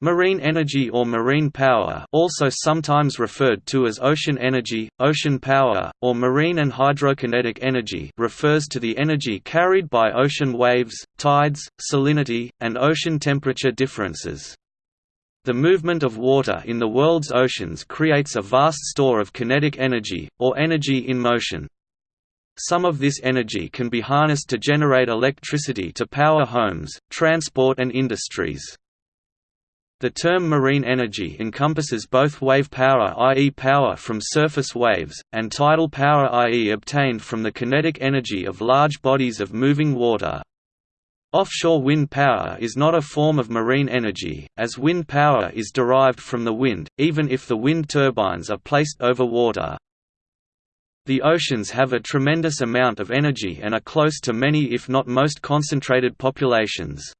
Marine energy or marine power also sometimes referred to as ocean energy, ocean power, or marine and hydrokinetic energy refers to the energy carried by ocean waves, tides, salinity, and ocean temperature differences. The movement of water in the world's oceans creates a vast store of kinetic energy, or energy in motion. Some of this energy can be harnessed to generate electricity to power homes, transport and industries. The term marine energy encompasses both wave power i.e. power from surface waves, and tidal power i.e. obtained from the kinetic energy of large bodies of moving water. Offshore wind power is not a form of marine energy, as wind power is derived from the wind, even if the wind turbines are placed over water. The oceans have a tremendous amount of energy and are close to many if not most concentrated populations.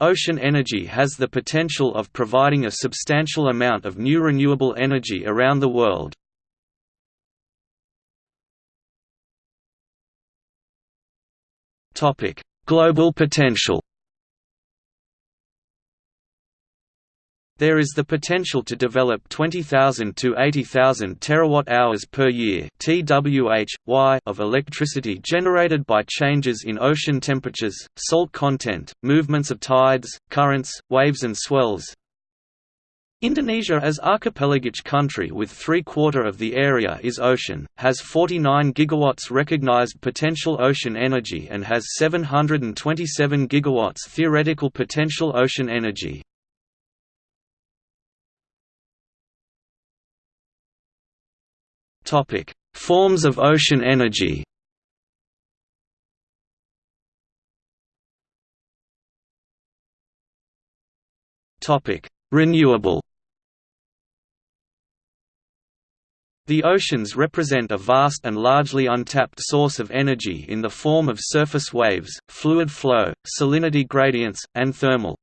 Ocean energy has the potential of providing a substantial amount of new renewable energy around the world. Global potential There is the potential to develop 20,000 to 80,000 terawatt-hours per year (TWh) of electricity generated by changes in ocean temperatures, salt content, movements of tides, currents, waves and swells. Indonesia as archipelagic country with three-quarter of the area is ocean, has 49 gigawatts recognized potential ocean energy and has 727 gigawatts theoretical potential ocean energy. Topic: Forms of ocean energy. Topic: Renewable. The oceans represent a vast and largely untapped source of energy in the form of surface waves, fluid flow, salinity gradients, and thermal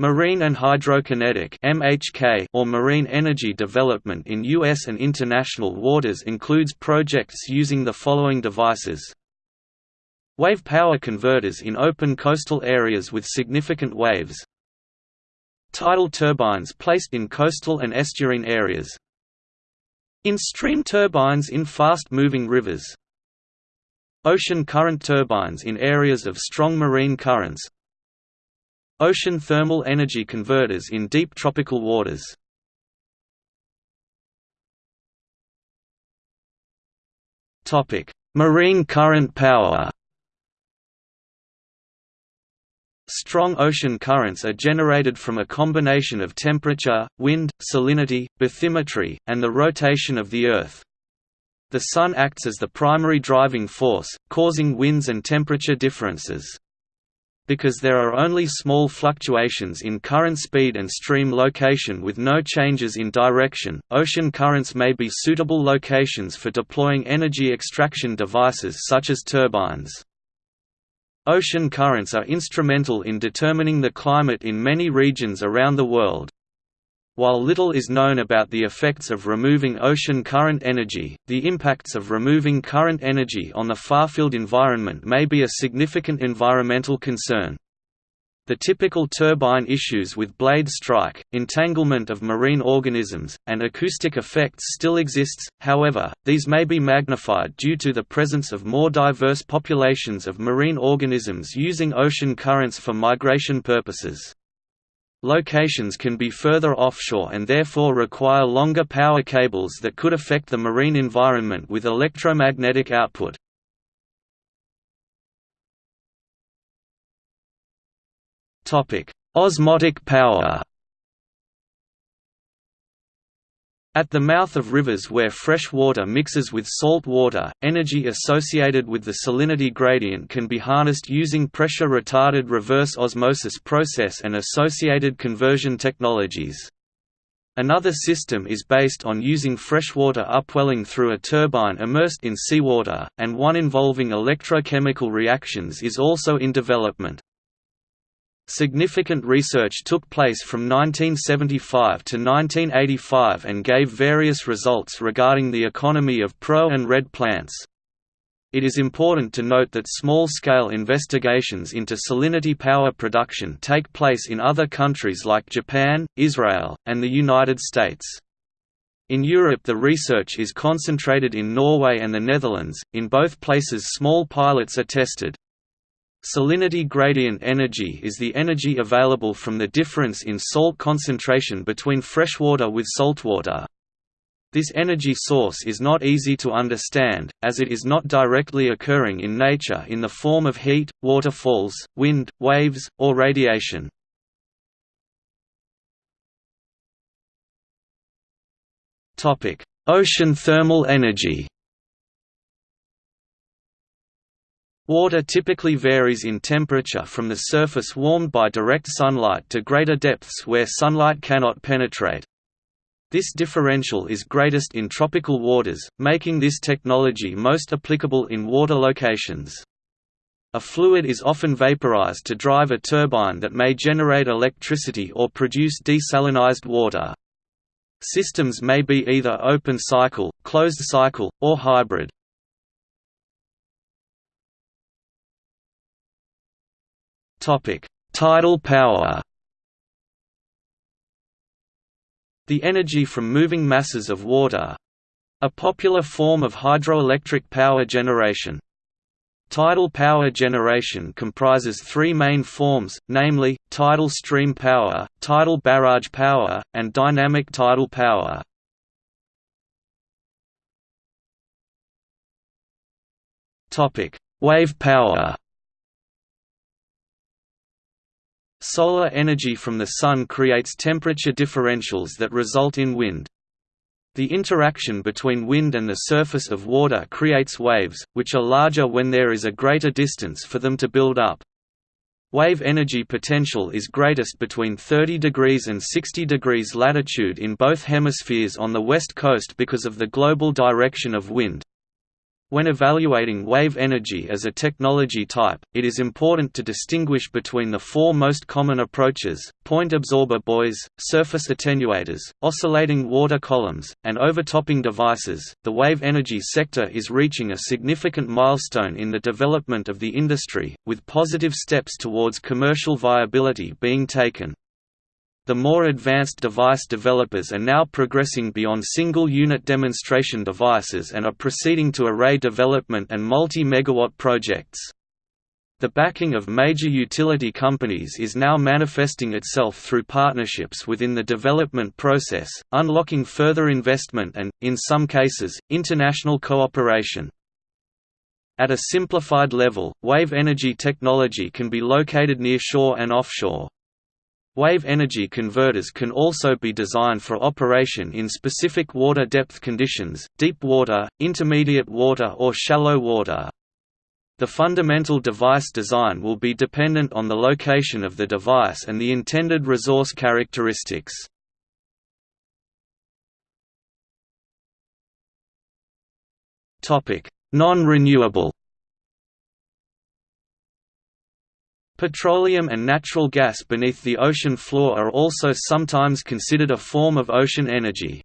Marine and hydrokinetic (MHK) or marine energy development in US and international waters includes projects using the following devices. Wave power converters in open coastal areas with significant waves. Tidal turbines placed in coastal and estuarine areas. In-stream turbines in fast-moving rivers. Ocean current turbines in areas of strong marine currents. Ocean thermal energy converters in deep tropical waters. Topic: Marine current power Strong ocean currents are generated from a combination of temperature, wind, salinity, bathymetry, and the rotation of the Earth. The Sun acts as the primary driving force, causing winds and temperature differences. Because there are only small fluctuations in current speed and stream location with no changes in direction, ocean currents may be suitable locations for deploying energy extraction devices such as turbines. Ocean currents are instrumental in determining the climate in many regions around the world. While little is known about the effects of removing ocean current energy, the impacts of removing current energy on the farfield environment may be a significant environmental concern. The typical turbine issues with blade strike, entanglement of marine organisms, and acoustic effects still exists, however, these may be magnified due to the presence of more diverse populations of marine organisms using ocean currents for migration purposes. Locations can be further offshore and therefore require longer power cables that could affect the marine environment with electromagnetic output. Osmotic power At the mouth of rivers where fresh water mixes with salt water, energy associated with the salinity gradient can be harnessed using pressure-retarded reverse osmosis process and associated conversion technologies. Another system is based on using freshwater upwelling through a turbine immersed in seawater, and one involving electrochemical reactions is also in development. Significant research took place from 1975 to 1985 and gave various results regarding the economy of pro and red plants. It is important to note that small-scale investigations into salinity power production take place in other countries like Japan, Israel, and the United States. In Europe the research is concentrated in Norway and the Netherlands, in both places small pilots are tested. Salinity gradient energy is the energy available from the difference in salt concentration between freshwater with saltwater. This energy source is not easy to understand, as it is not directly occurring in nature in the form of heat, waterfalls, wind, waves, or radiation. Ocean thermal energy Water typically varies in temperature from the surface warmed by direct sunlight to greater depths where sunlight cannot penetrate. This differential is greatest in tropical waters, making this technology most applicable in water locations. A fluid is often vaporized to drive a turbine that may generate electricity or produce desalinized water. Systems may be either open cycle, closed cycle, or hybrid. Tidal power The energy from moving masses of water—a popular form of hydroelectric power generation. Tidal power generation comprises three main forms, namely, tidal stream power, tidal barrage power, and dynamic tidal power. Wave power Solar energy from the Sun creates temperature differentials that result in wind. The interaction between wind and the surface of water creates waves, which are larger when there is a greater distance for them to build up. Wave energy potential is greatest between 30 degrees and 60 degrees latitude in both hemispheres on the west coast because of the global direction of wind. When evaluating wave energy as a technology type, it is important to distinguish between the four most common approaches, point absorber buoys, surface attenuators, oscillating water columns, and overtopping devices. The wave energy sector is reaching a significant milestone in the development of the industry, with positive steps towards commercial viability being taken. The more advanced device developers are now progressing beyond single-unit demonstration devices and are proceeding to array development and multi-megawatt projects. The backing of major utility companies is now manifesting itself through partnerships within the development process, unlocking further investment and, in some cases, international cooperation. At a simplified level, wave energy technology can be located near shore and offshore. Wave energy converters can also be designed for operation in specific water depth conditions, deep water, intermediate water or shallow water. The fundamental device design will be dependent on the location of the device and the intended resource characteristics. Non-renewable Petroleum and natural gas beneath the ocean floor are also sometimes considered a form of ocean energy.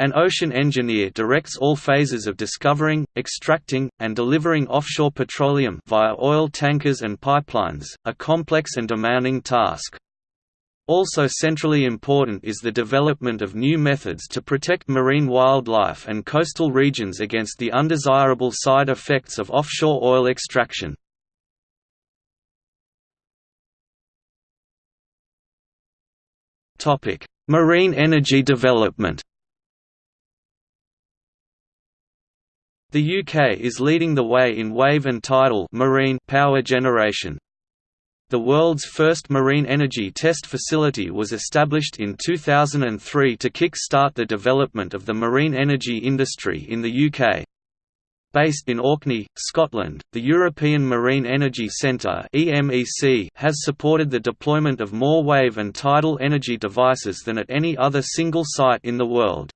An ocean engineer directs all phases of discovering, extracting, and delivering offshore petroleum via oil tankers and pipelines, a complex and demanding task. Also centrally important is the development of new methods to protect marine wildlife and coastal regions against the undesirable side effects of offshore oil extraction. Topic: Marine energy development. The UK is leading the way in wave and tidal marine power generation. The world's first marine energy test facility was established in 2003 to kick-start the development of the marine energy industry in the UK. Based in Orkney, Scotland, the European Marine Energy Centre has supported the deployment of more wave and tidal energy devices than at any other single site in the world.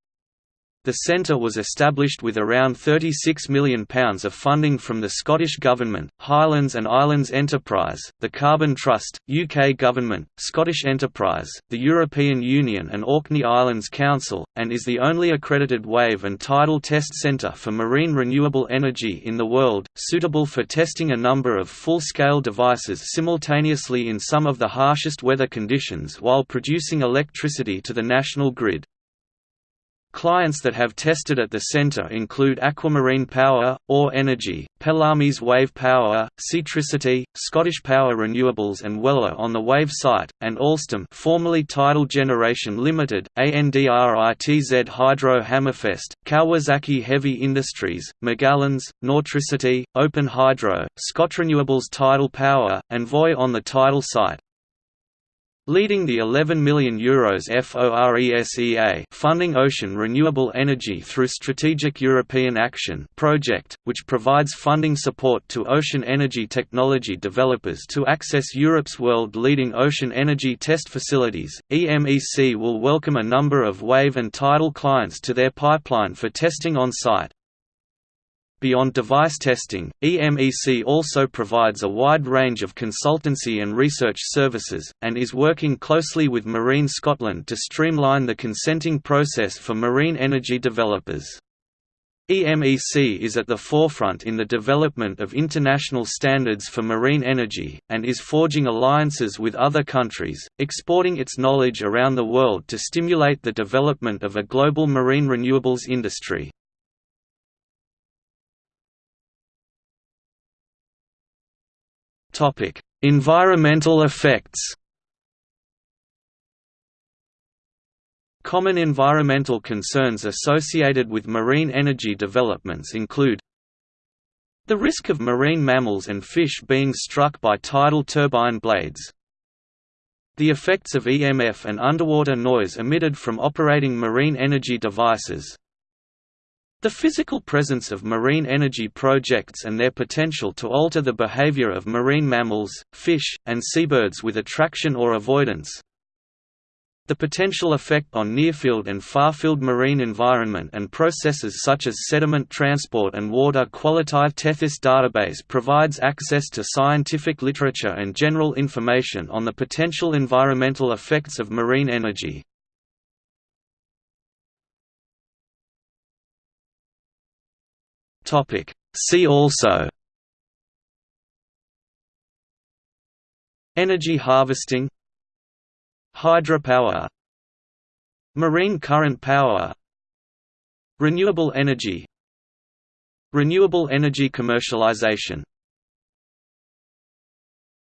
The centre was established with around £36 million of funding from the Scottish Government, Highlands and Islands Enterprise, the Carbon Trust, UK Government, Scottish Enterprise, the European Union and Orkney Islands Council, and is the only accredited wave and tidal test centre for marine renewable energy in the world, suitable for testing a number of full-scale devices simultaneously in some of the harshest weather conditions while producing electricity to the national grid. Clients that have tested at the center include Aquamarine Power, AW Energy, Pelamis Wave Power, Seatricity, Scottish Power Renewables and Wello on the Wave site, and Alstom formerly Tidal Generation Limited, ANDRITZ Hydro Hammerfest, Kawasaki Heavy Industries, Magallanes, Nautricity, Open Hydro, Scotrenewables Tidal Power, and Voith on the tidal site. Leading the €11 million Euros FORESEA funding ocean renewable energy through Strategic European Action project, which provides funding support to ocean energy technology developers to access Europe's world-leading ocean energy test facilities, EMEC will welcome a number of wave and tidal clients to their pipeline for testing on site. Beyond device testing, EMEC also provides a wide range of consultancy and research services, and is working closely with Marine Scotland to streamline the consenting process for marine energy developers. EMEC is at the forefront in the development of international standards for marine energy, and is forging alliances with other countries, exporting its knowledge around the world to stimulate the development of a global marine renewables industry. Topic: Environmental effects. Common environmental concerns associated with marine energy developments include the risk of marine mammals and fish being struck by tidal turbine blades, the effects of EMF and underwater noise emitted from operating marine energy devices, the physical presence of marine energy projects and their potential to alter the behavior of marine mammals, fish, and seabirds with attraction or avoidance. The potential effect on near-field and far-field marine environment and processes such as sediment transport and water quality Tethys database provides access to scientific literature and general information on the potential environmental effects of marine energy. Topic. See also. Energy harvesting. Hydropower. Marine current power. Renewable energy. Renewable energy commercialization